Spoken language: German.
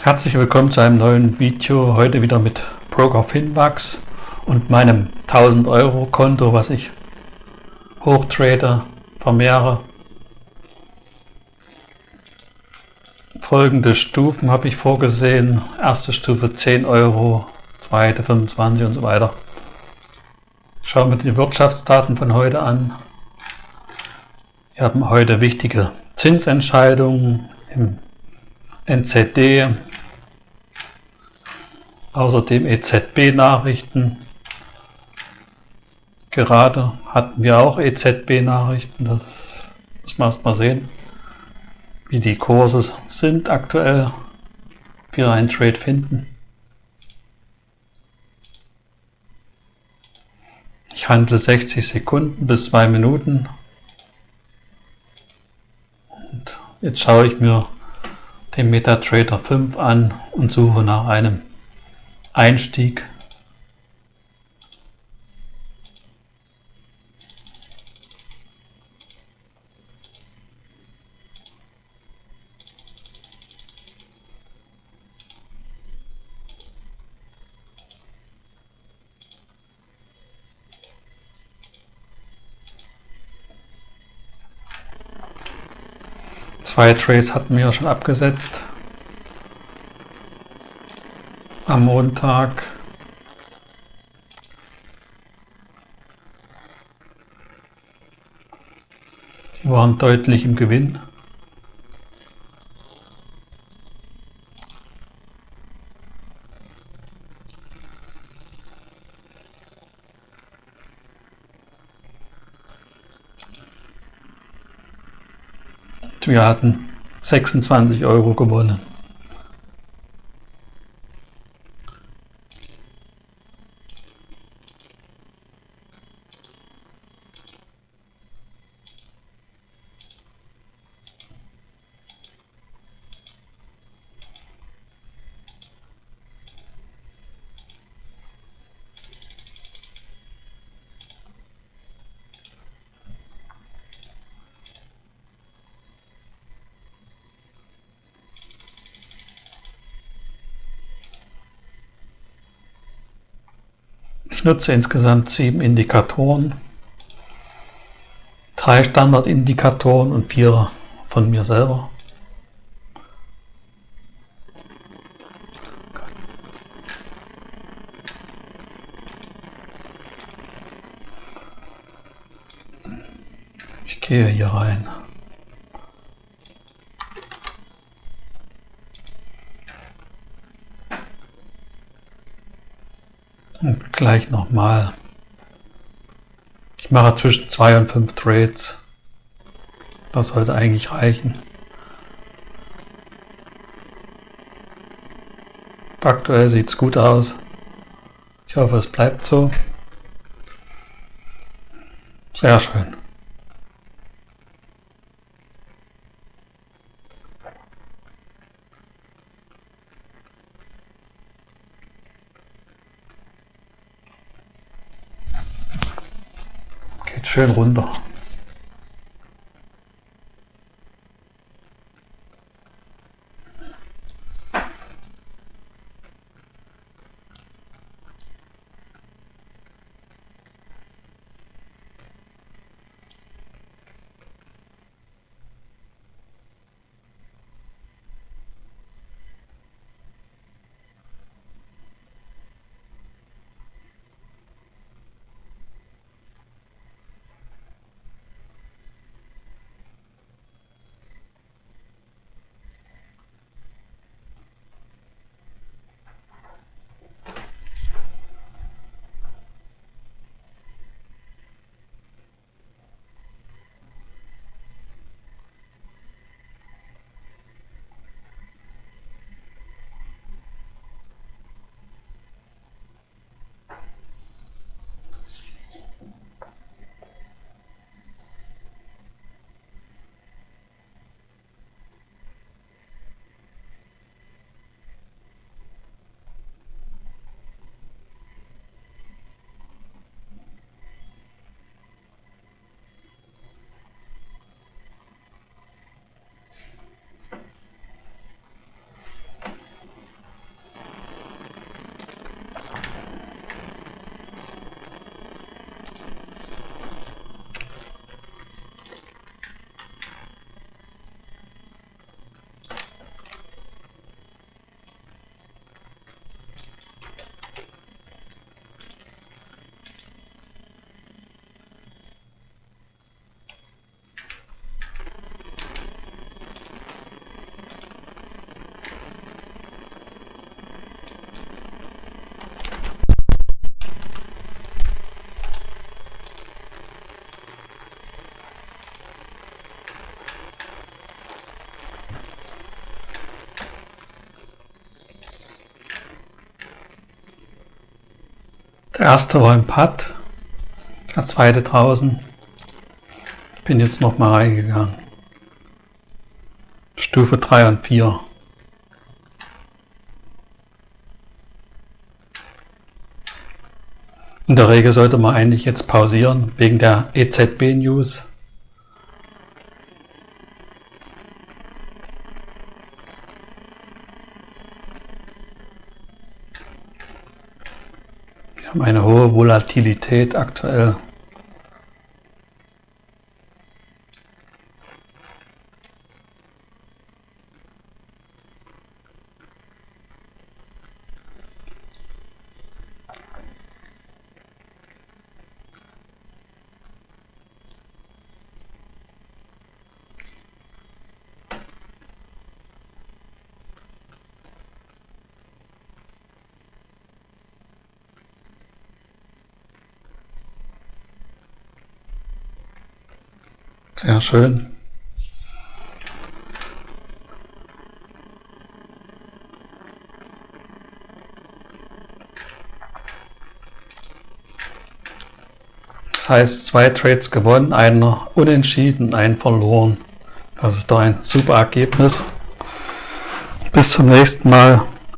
Herzlich willkommen zu einem neuen Video, heute wieder mit Broker Finmax und meinem 1000 Euro Konto, was ich hochtrade, vermehre. Folgende Stufen habe ich vorgesehen. Erste Stufe 10 Euro, zweite 25 und so weiter. Schauen wir die Wirtschaftsdaten von heute an. Wir haben heute wichtige Zinsentscheidungen im NZD, außerdem EZB-Nachrichten. Gerade hatten wir auch EZB-Nachrichten, das muss man erst mal sehen, wie die Kurse sind aktuell, wir einen Trade finden. Ich handle 60 Sekunden bis 2 Minuten. Und jetzt schaue ich mir den MetaTrader 5 an und suche nach einem Einstieg. Zwei Trades hatten wir schon abgesetzt. Am Montag. Die waren deutlich im Gewinn. Wir hatten 26 Euro gewonnen. Ich nutze insgesamt sieben Indikatoren, drei Standardindikatoren und vier von mir selber. Ich gehe hier rein. Und gleich nochmal. Ich mache zwischen zwei und fünf Trades. Das sollte eigentlich reichen. Aktuell sieht es gut aus. Ich hoffe, es bleibt so. Sehr schön. 十个多钟 Der erste war im Putt, der zweite draußen. Bin jetzt nochmal reingegangen. Stufe 3 und 4. In der Regel sollte man eigentlich jetzt pausieren wegen der EZB-News. Haben eine hohe Volatilität aktuell. Sehr schön. Das heißt, zwei Trades gewonnen, einer unentschieden, ein verloren. Das ist doch ein super Ergebnis. Bis zum nächsten Mal.